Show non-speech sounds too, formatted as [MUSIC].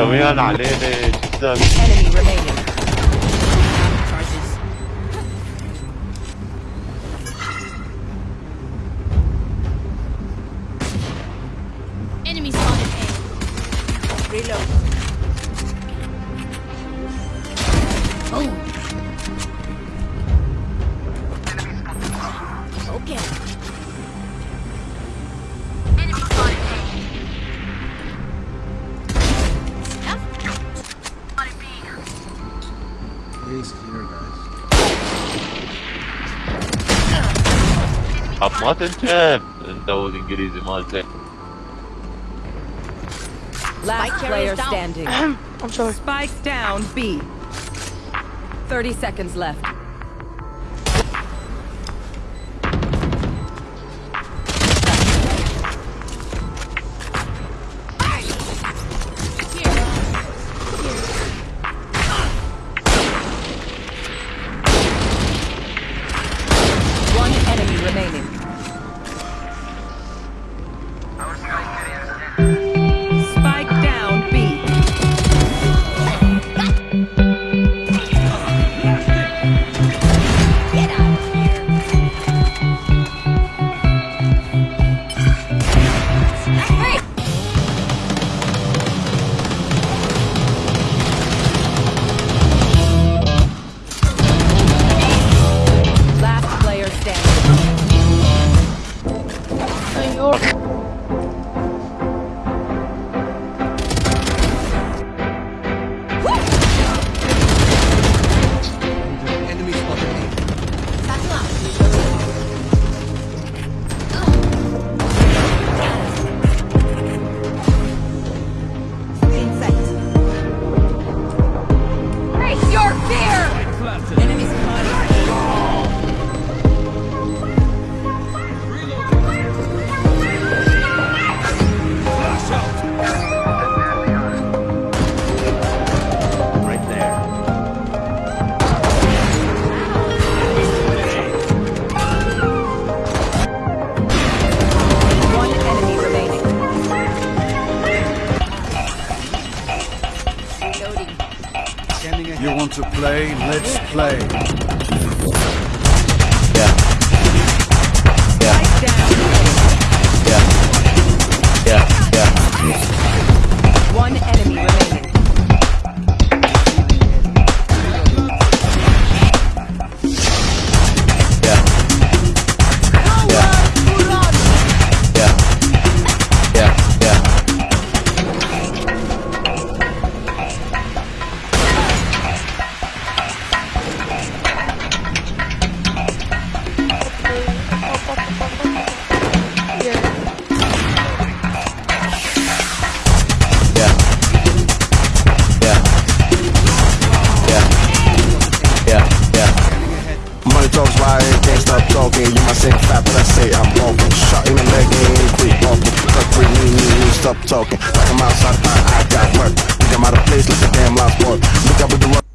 정해야 나네네 진짜 Enemy remaining. Enemy spotted Reload. Oh. طب ما تنجب انت والانجليزي مالتك Last Spike player carriers down. standing. I'm [CLEARS THROAT] sorry. Spike down B. 30 seconds left. Enemy want to play? Let's play. Spike down. Might say I'm walking. Shot in the leg, ain't quick walking. Free, me, me, me, stop talking. Like I'm outside, I, I got work. Think I'm out of place like a damn lost boy. Look up with the rock.